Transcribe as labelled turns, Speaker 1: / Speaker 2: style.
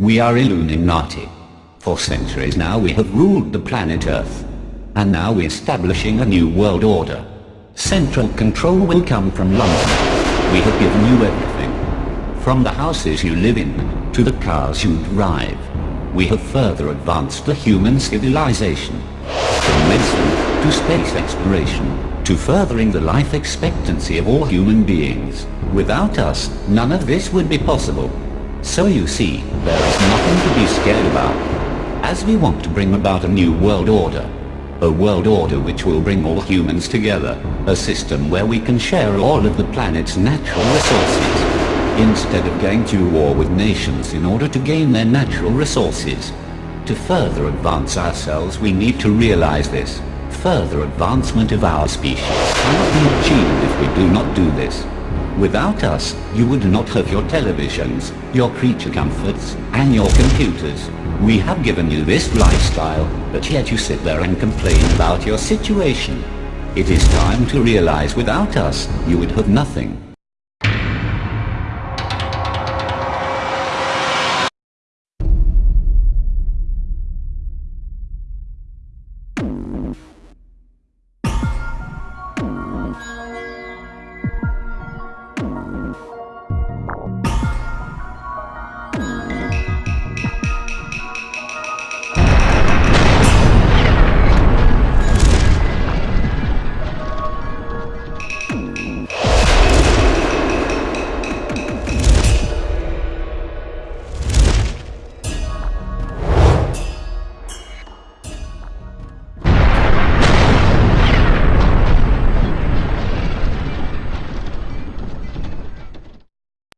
Speaker 1: We are Illuminati. For centuries now we have ruled the planet Earth. And now we're establishing a new world order. Central control will come from London. We have given you everything. From the houses you live in, to the cars you drive. We have further advanced the human civilization. From medicine, to space exploration, to furthering the life expectancy of all human beings. Without us, none of this would be possible. So you see, there is nothing to be scared about. As we want to bring about a new world order, a world order which will bring all humans together. A system where we can share all of the planet's natural resources. Instead of going to war with nations in order to gain their natural resources. To further advance ourselves we need to realize this. Further advancement of our species cannot be achieved if we do not do this. Without us, you would not have your televisions, your creature comforts, and your computers. We have given you this lifestyle, but yet you sit there and complain about your situation. It is time to realize without us, you would have nothing.